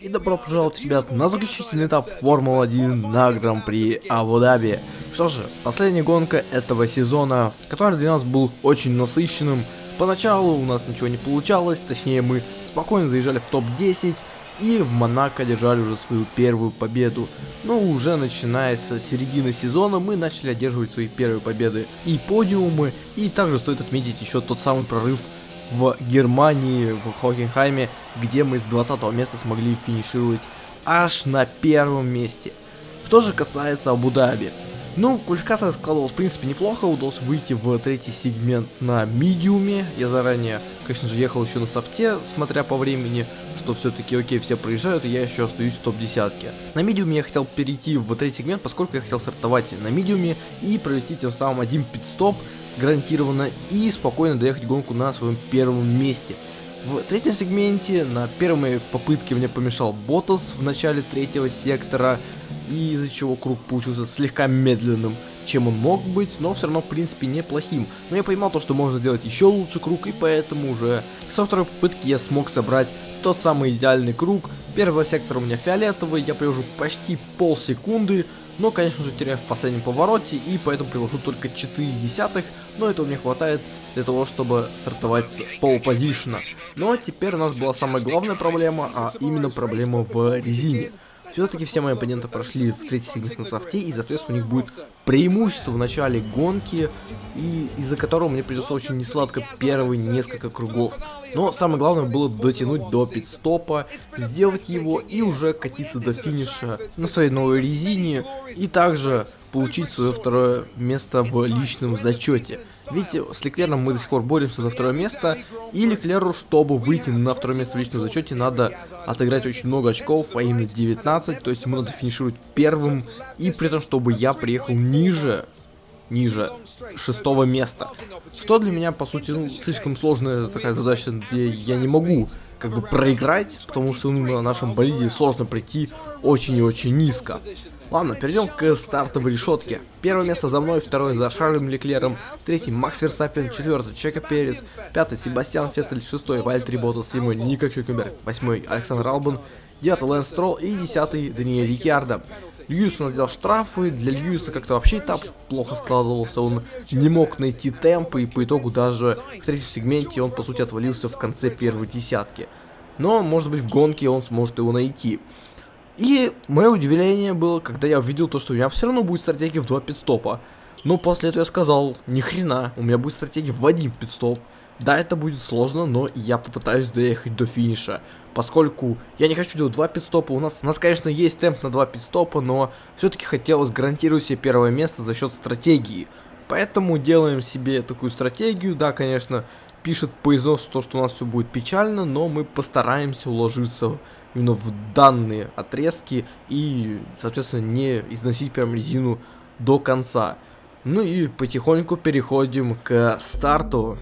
И добро пожаловать, ребят, на заключительный этап Формулы-1 на Гран-при Абу-Даби. Что же, последняя гонка этого сезона, который для нас был очень насыщенным. Поначалу у нас ничего не получалось, точнее мы спокойно заезжали в топ-10 и в Монако держали уже свою первую победу. Но уже начиная с середины сезона мы начали одерживать свои первые победы и подиумы. И также стоит отметить еще тот самый прорыв в Германии, в Хокенхайме, где мы с 20 места смогли финишировать аж на первом месте. Что же касается Абу-Даби. Ну, квалификация складывалась, в принципе, неплохо. Удалось выйти в третий сегмент на медиуме. Я заранее, конечно же, ехал еще на софте, смотря по времени, что все-таки, окей, все проезжают, и я еще остаюсь в топ-десятке. На медиуме я хотел перейти в третий сегмент, поскольку я хотел стартовать на медиуме и провести тем самым один пит-стоп, гарантированно и спокойно доехать гонку на своем первом месте. В третьем сегменте на первой попытке мне помешал Ботас в начале третьего сектора, из-за чего круг получился слегка медленным, чем он мог быть, но все равно в принципе неплохим. Но я понимал то, что можно сделать еще лучше круг, и поэтому уже со второй попытки я смог собрать тот самый идеальный круг. Первого сектора у меня фиолетовый, я привожу почти полсекунды, но, конечно же, теряю в последнем повороте, и поэтому привожу только 4 десятых, но этого мне хватает для того, чтобы стартовать с полупозишна. Но теперь у нас была самая главная проблема, а именно проблема в резине. Все-таки все мои оппоненты прошли в третий сегмент на софте, и, соответственно, у них будет преимущество в начале гонки, и из-за которого мне придется очень несладко первые несколько кругов. Но самое главное было дотянуть до пит-стопа, сделать его и уже катиться до финиша на своей новой резине, и также получить свое второе место в личном зачете. Ведь с Леклером мы до сих пор боремся за второе место, и Леклеру, чтобы выйти на второе место в личном зачете, надо отыграть очень много очков, а именно 19, то есть ему надо финишировать первым, и при этом, чтобы я приехал ниже ниже шестого места. Что для меня, по сути, ну, слишком сложная такая задача, где я не могу как бы проиграть, потому что ну, на нашем болиде сложно прийти очень и очень низко. Ладно, перейдем к стартовой решетке. Первое место за мной, второе за Шарлем Леклером, третий Макс Ферстаппен, четвертый Чеко Перес, пятый Себастьян Феттель, шестой Валттери Боттас, седьмой Нико Хюлькенберг, восьмой Александр Албон, девятый Лэнс Стролл и десятый Даниэль Риккьярдо. Льюис у нас сделал штрафы, для Льюиса как-то вообще этап плохо складывался, он не мог найти темпы и по итогу даже в третьем сегменте он по сути отвалился в конце первой десятки. Но может быть в гонке он сможет его найти. И мое удивление было, когда я увидел то, что у меня все равно будет стратегия в два пидстопа. Но после этого я сказал, ни хрена, у меня будет стратегия в один пидстоп. Да, это будет сложно, но я попытаюсь доехать до финиша. Поскольку я не хочу делать два пидстопа, у нас, у нас конечно, есть темп на два пидстопа, но все-таки хотелось гарантировать себе первое место за счет стратегии. Поэтому делаем себе такую стратегию, да, конечно, пишет по износу то, что у нас все будет печально, но мы постараемся уложиться именно в данные отрезки и, соответственно, не износить прям резину до конца. Ну и потихоньку переходим к старту.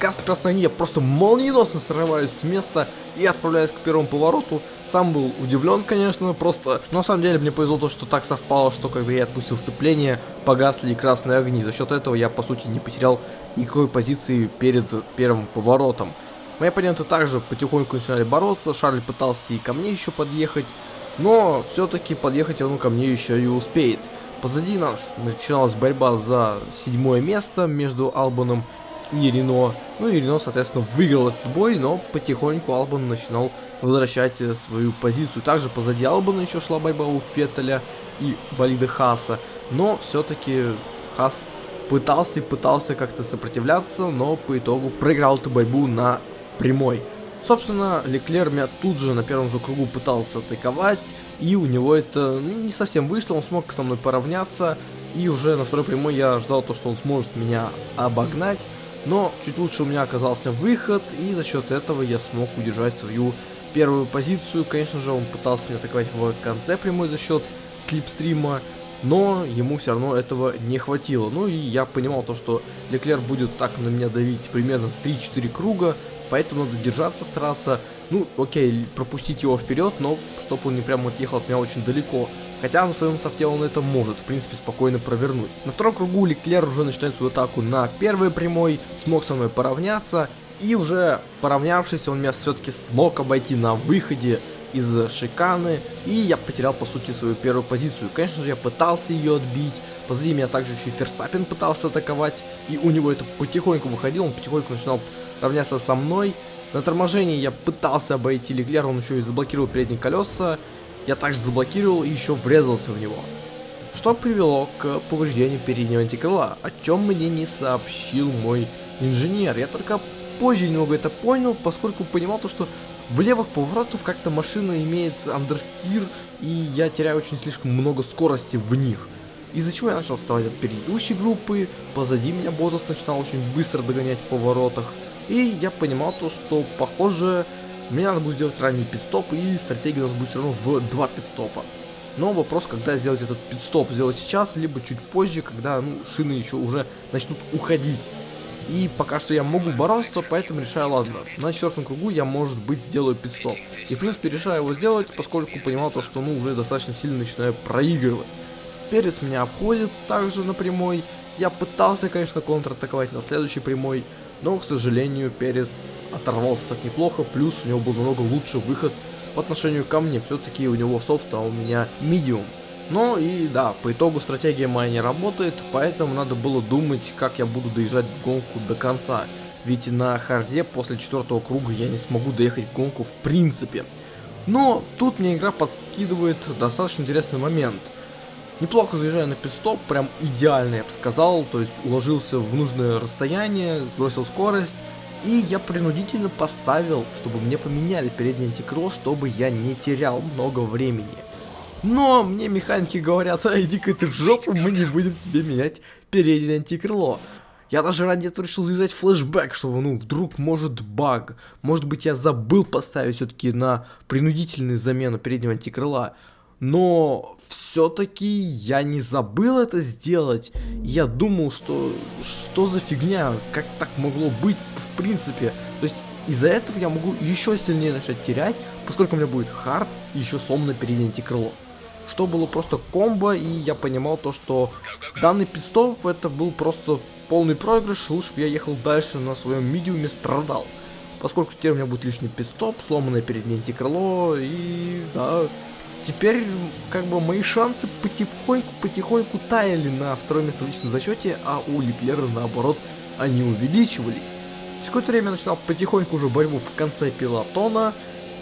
Газ я просто молниеносно срываюсь с места и отправляюсь к первому повороту. Сам был удивлен, конечно, просто на самом деле мне повезло то, что так совпало, что когда я отпустил сцепление, погасли красные огни. За счет этого я, по сути, не потерял никакой позиции перед первым поворотом. Мои оппоненты также потихоньку начинали бороться, Шарль пытался и ко мне еще подъехать, но все-таки подъехать он ко мне еще и успеет. Позади нас начиналась борьба за седьмое место между Албаном и Рено. Ну и Рено, соответственно, выиграл этот бой, но потихоньку Албан начинал возвращать э, свою позицию. Также позади Албана еще шла борьба у Феттеля и болида Хаса. Но все-таки Хас пытался и пытался как-то сопротивляться, но по итогу проиграл эту борьбу на прямой. Собственно, Леклер меня тут же на первом же кругу пытался атаковать, и у него это ну, не совсем вышло, он смог со мной поравняться, и уже на второй прямой я ждал то, что он сможет меня обогнать, но чуть лучше у меня оказался выход, и за счет этого я смог удержать свою первую позицию. Конечно же, он пытался меня атаковать в конце прямой за счет слипстрима, но ему все равно этого не хватило. Ну и я понимал то, что Леклер будет так на меня давить примерно 3-4 круга, поэтому надо держаться, стараться, ну окей, пропустить его вперед, но чтобы он не прямо отъехал от меня очень далеко. Хотя на своем софте он это может, в принципе, спокойно провернуть. На втором кругу Леклер уже начинает свою атаку на первой прямой, смог со мной поравняться. И уже поравнявшись, он меня все-таки смог обойти на выходе из шиканы. И я потерял, по сути, свою первую позицию. Конечно же, я пытался ее отбить. Позади меня также еще и Ферстаппин пытался атаковать. И у него это потихоньку выходило, он потихоньку начинал равняться со мной. На торможении я пытался обойти Леклера, он еще и заблокировал передние колеса. Я также заблокировал и еще врезался в него. Что привело к повреждению переднего антикрыла, о чем мне не сообщил мой инженер. Я только позже немного это понял, поскольку понимал то, что в левых поворотах как-то машина имеет андерстир, и я теряю очень слишком много скорости в них. Из-за чего я начал вставать от предыдущей группы, позади меня Ботас начинал очень быстро догонять в поворотах. И я понимал то, что похоже мне надо будет сделать ранний пидстоп, и стратегия у нас будет все равно в два пидстопа. Но вопрос, когда сделать этот пидстоп, сделать сейчас, либо чуть позже, когда ну, шины еще уже начнут уходить. И пока что я могу бороться, поэтому решаю, ладно, на четвертом кругу я, может быть, сделаю пидстоп. И, в принципе, решаю его сделать, поскольку понимал то, что, ну, уже достаточно сильно начинаю проигрывать. Перец меня обходит также на прямой. Я пытался, конечно, контратаковать на следующей прямой, но, к сожалению, Перес оторвался так неплохо, плюс у него был намного лучший выход по отношению ко мне. Все-таки у него софт, а у меня медиум. Но и да, по итогу стратегия моя не работает, поэтому надо было думать, как я буду доезжать гонку до конца. Ведь на харде после четвертого круга я не смогу доехать гонку в принципе. Но тут мне игра подкидывает достаточно интересный момент – Неплохо заезжаю на пидстоп, прям идеально, я бы сказал. То есть уложился в нужное расстояние, сбросил скорость. И я принудительно поставил, чтобы мне поменяли передний антикросс, чтобы я не терял много времени. Но мне механики говорят, а иди-ка ты в жопу, мы не будем тебе менять переднее антикрыло. Я даже ради этого решил завязать флешбэк, чтобы, ну, вдруг может баг. Может быть, я забыл поставить все-таки на принудительную замену переднего антикрыла. Но все-таки я не забыл это сделать. Я думал, что что за фигня, как так могло быть в принципе. То есть из-за этого я могу еще сильнее начать терять, поскольку у меня будет хард и еще сломанное переднее крыло. Что было просто комбо, и я понимал то, что данный пидстоп это был просто полный проигрыш, лучше бы я ехал дальше на своем медиуме страдал. Поскольку теперь у меня будет лишний пидстоп, сломанное переднее крыло и да, Теперь, как бы, мои шансы потихоньку-потихоньку таяли на втором месте в личном зачете, а у Леклера, наоборот, они увеличивались. Через какое-то время начинал потихоньку уже борьбу в конце пилотона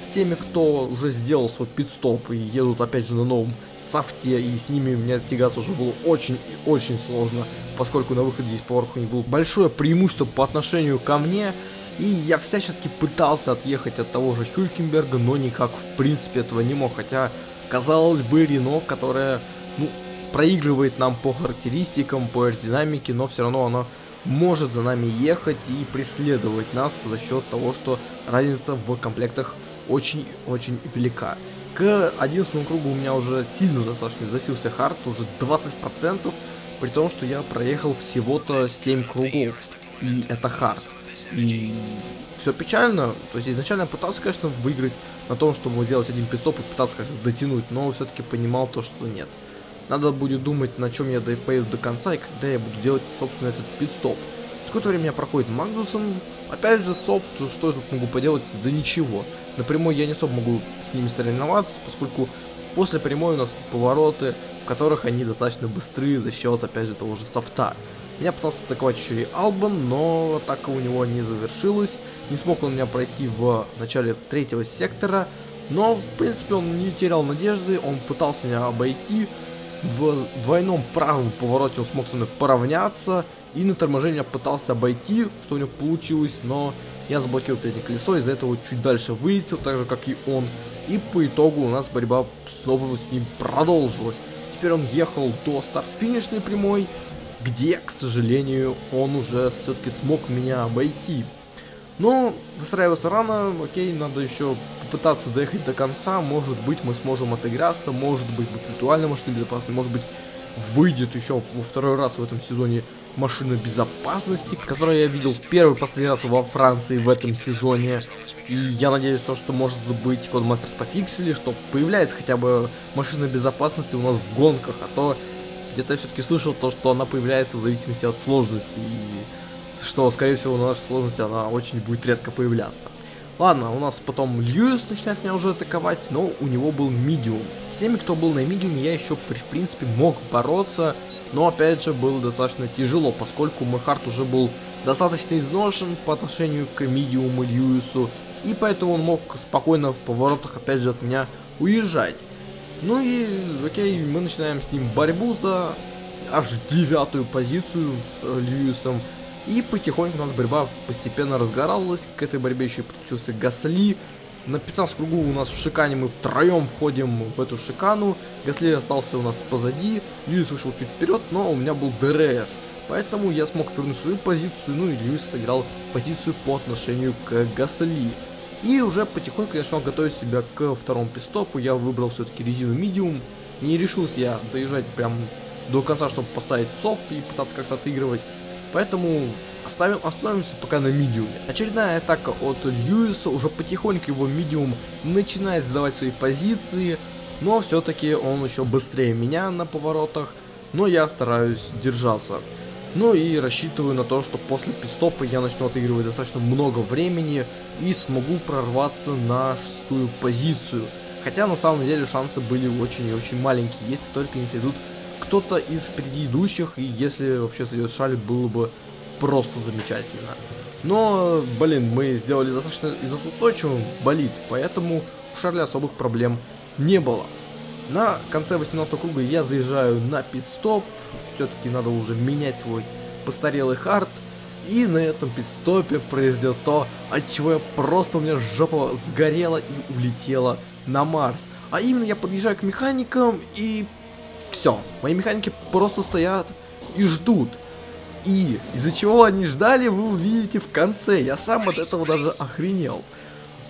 с теми, кто уже сделал свой пидстоп и едут опять же на новом софте, и с ними у меня тягаться уже было очень и очень сложно, поскольку на выходе из поворотов у них было большое преимущество по отношению ко мне, и я всячески пытался отъехать от того же Хюлькенберга, но никак в принципе этого не мог. Хотя, казалось бы, Рено, которая, ну, проигрывает нам по характеристикам, по аэродинамике, но все равно она может за нами ехать и преследовать нас за счет того, что разница в комплектах очень-очень велика. К 11 кругу у меня уже сильно достаточно засился хард, уже 20%, при том, что я проехал всего-то 7 кругов, и это хард. И все печально. То есть изначально я пытался, конечно, выиграть на том, чтобы сделать один пидстоп и пытаться как-то дотянуть, но все-таки понимал то, что нет. Надо будет думать, на чем я поеду до конца и когда я буду делать, собственно, этот пидстоп. Сколько времени проходит Магнусон? Опять же, софт, что я тут могу поделать? Да ничего. На прямой я не особо могу с ними соревноваться, поскольку после прямой у нас повороты, в которых они достаточно быстрые за счет, опять же, того же софта. Меня пытался атаковать еще и Албан, но атака у него не завершилась. Не смог он меня пройти в начале третьего сектора. Но, в принципе, он не терял надежды, он пытался меня обойти. В двойном правом повороте он смог со мной поравняться. И на торможение пытался обойти, что у него получилось, но я заблокировал переднее колесо, из-за этого чуть дальше вылетел, так же как и он. И по итогу у нас борьба снова с ним продолжилась. Теперь он ехал до старт-финишной прямой, где, к сожалению, он уже все-таки смог меня обойти. Но выстраиваться рано, окей, надо еще попытаться доехать до конца, может быть мы сможем отыграться, может быть будет виртуальная машина безопасной, может быть выйдет еще во второй раз в этом сезоне машина безопасности, которую я видел в первый последний раз во Франции в этом сезоне. И я надеюсь, то, что может быть Кодмастерс пофиксили, что появляется хотя бы машина безопасности у нас в гонках, а то где-то я все-таки слышал то, что она появляется в зависимости от сложности, и что, скорее всего, на нашей сложности она очень будет редко появляться. Ладно, у нас потом Льюис начинает меня уже атаковать, но у него был медиум. С теми, кто был на медиуме, я еще, в принципе, мог бороться, но, опять же, было достаточно тяжело, поскольку мой хард уже был достаточно изношен по отношению к медиуму Льюису, и поэтому он мог спокойно в поворотах, опять же, от меня уезжать. Ну и, окей, мы начинаем с ним борьбу за аж девятую позицию с Льюисом. И потихоньку у нас борьба постепенно разгоралась. К этой борьбе еще подключился Гасли. На 15 кругу у нас в шикане мы втроем входим в эту шикану. Гасли остался у нас позади. Льюис вышел чуть вперед, но у меня был DRS. Поэтому я смог вернуть свою позицию, ну и Льюис отыграл позицию по отношению к Гасли. И уже потихоньку я начал готовить себя к второму пистопу. Я выбрал все-таки резину медиум. Не решился я доезжать прям до конца, чтобы поставить софт и пытаться как-то отыгрывать. Поэтому оставим, остановимся пока на медиуме. Очередная атака от Льюиса, уже потихоньку его медиум начинает сдавать свои позиции, но все-таки он еще быстрее меня на поворотах, но я стараюсь держаться. Ну и рассчитываю на то, что после пистопа я начну отыгрывать достаточно много времени и смогу прорваться на шестую позицию. Хотя на самом деле шансы были очень и очень маленькие, если только не сойдут кто-то из предыдущих, и если вообще сойдет Шарль, было бы просто замечательно. Но, блин, мы сделали достаточно изустойчивым болит, поэтому у Шарля особых проблем не было. На конце 18 круга я заезжаю на пит-стоп, все-таки надо уже менять свой постарелый хард, и на этом пит-стопе произойдет то, от чего я просто у меня жопа сгорела и улетела на Марс. А именно я подъезжаю к механикам и все, мои механики просто стоят и ждут. И из-за чего они ждали, вы увидите в конце. Я сам от этого даже охренел.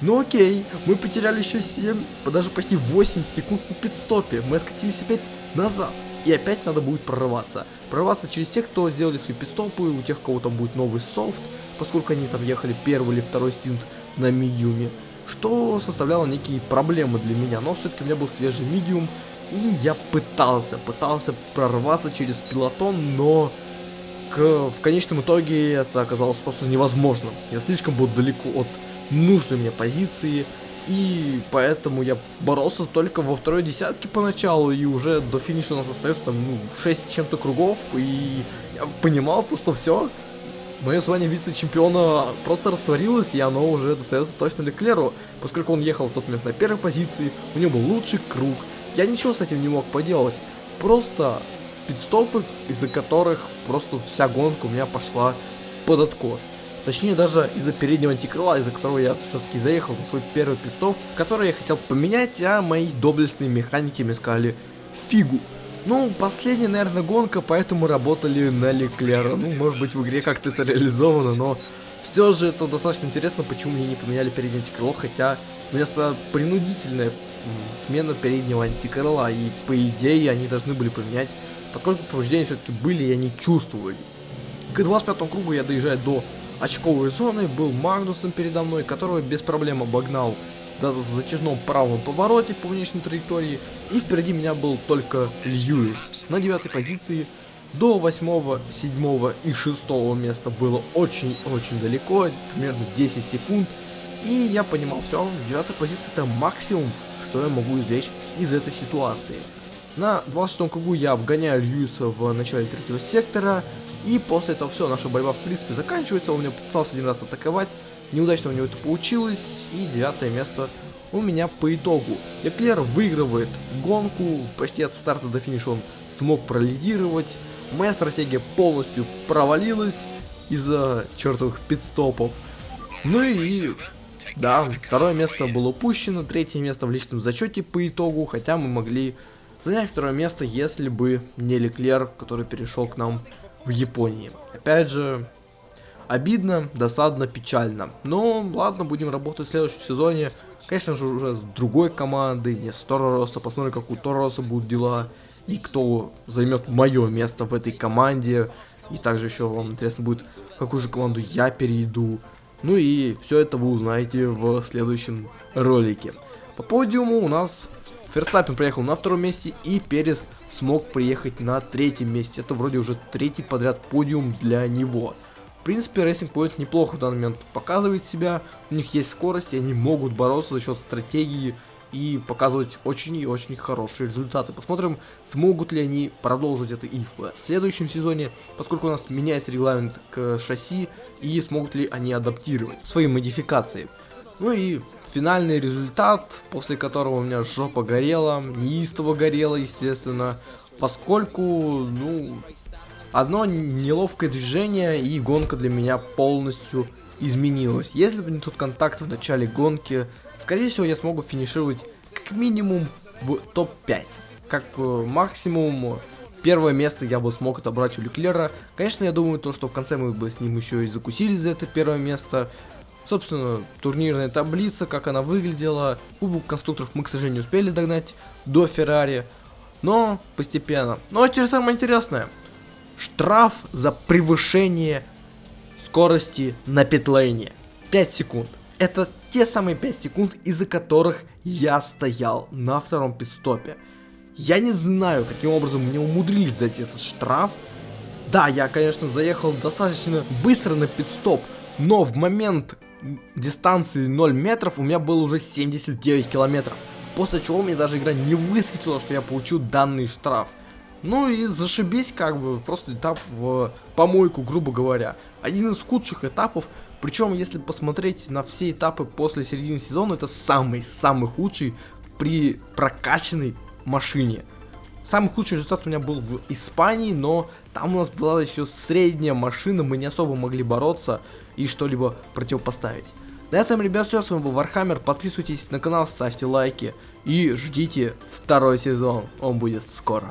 Ну окей, мы потеряли еще 7, даже почти 8 секунд на пидстопе. Мы скатились опять назад. И опять надо будет прорываться. Прорваться через тех, кто сделали свои пидстопы, у тех, кого там будет новый софт, поскольку они там ехали первый или второй стинт на медиуме. Что составляло некие проблемы для меня, но все-таки у меня был свежий медиум, и я пытался, пытался прорваться через пилотон, но к, в конечном итоге это оказалось просто невозможно. Я слишком был далеко от нужной мне позиции, и поэтому я боролся только во второй десятке поначалу, и уже до финиша у нас остается там ну, 6 чем-то кругов, и я понимал то, что все, мое звание вице-чемпиона просто растворилось, и оно уже достается точно Леклеру, поскольку он ехал в тот момент на первой позиции, у него был лучший круг, я ничего с этим не мог поделать. Просто пидстопы, из-за которых просто вся гонка у меня пошла под откос. Точнее, даже из-за переднего антикрыла, из-за которого я все-таки заехал на свой первый пидстоп, который я хотел поменять, а мои доблестные механики мне сказали фигу. Ну, последняя, наверное, гонка, поэтому работали на Леклера. Ну, может быть, в игре как-то это реализовано, но все же это достаточно интересно, почему мне не поменяли переднее антикрыло, хотя вместо принудительное смена переднего антикрыла, и по идее они должны были поменять, поскольку повреждения все-таки были и они чувствовались. К 25 кругу я доезжаю до очковой зоны, был Магнусом передо мной, которого без проблем обогнал даже в затяжном правом повороте по внешней траектории, и впереди меня был только Льюис. На девятой позиции до 8, 7 и 6 места было очень-очень далеко, примерно 10 секунд, и я понимал, все, девятая позиция это максимум, что я могу извлечь из этой ситуации. На 26 кругу я обгоняю Льюиса в начале третьего сектора, и после этого все, наша борьба в принципе заканчивается, он меня попытался один раз атаковать, неудачно у него это получилось, и девятое место у меня по итогу. Эклер выигрывает гонку, почти от старта до финиша он смог пролидировать, моя стратегия полностью провалилась из-за чертовых пидстопов. Ну и да, второе место было упущено, третье место в личном зачете по итогу, хотя мы могли занять второе место, если бы не Леклер, который перешел к нам в Японии. Опять же, обидно, досадно, печально. Но ладно, будем работать в следующем сезоне. Конечно же, уже с другой командой, не с Торороса. Посмотрим, как у Торороса будут дела. И кто займет мое место в этой команде. И также еще вам интересно будет, в какую же команду я перейду. Ну и все это вы узнаете в следующем ролике. По подиуму у нас Ферстаппин приехал на втором месте и Перес смог приехать на третьем месте. Это вроде уже третий подряд подиум для него. В принципе, Racing Point неплохо в данный момент показывает себя. У них есть скорость, и они могут бороться за счет стратегии и показывать очень и очень хорошие результаты. Посмотрим, смогут ли они продолжить это и в следующем сезоне, поскольку у нас меняется регламент к шасси, и смогут ли они адаптировать свои модификации. Ну и финальный результат, после которого у меня жопа горела, неистово горела, естественно, поскольку, ну, одно неловкое движение и гонка для меня полностью изменилась. Если бы не тот контакт в начале гонки, скорее всего я смогу финишировать как минимум в топ-5. Как э, максимум первое место я бы смог отобрать у Леклера. Конечно, я думаю, то, что в конце мы бы с ним еще и закусили за это первое место. Собственно, турнирная таблица, как она выглядела. Кубок конструкторов мы, к сожалению, успели догнать до Феррари. Но постепенно. Но теперь самое интересное. Штраф за превышение скорости на питлейне. 5 секунд. Это те самые 5 секунд, из-за которых я стоял на втором пидстопе. Я не знаю, каким образом мне умудрились дать этот штраф. Да, я, конечно, заехал достаточно быстро на пидстоп, но в момент дистанции 0 метров у меня было уже 79 километров. После чего мне даже игра не высветила, что я получил данный штраф. Ну и зашибись как бы, просто этап в помойку, грубо говоря. Один из худших этапов, причем если посмотреть на все этапы после середины сезона, это самый-самый худший при прокачанной машине. Самый худший результат у меня был в Испании, но там у нас была еще средняя машина, мы не особо могли бороться и что-либо противопоставить. На этом, ребят, все, с вами был Вархаммер, подписывайтесь на канал, ставьте лайки и ждите второй сезон, он будет скоро.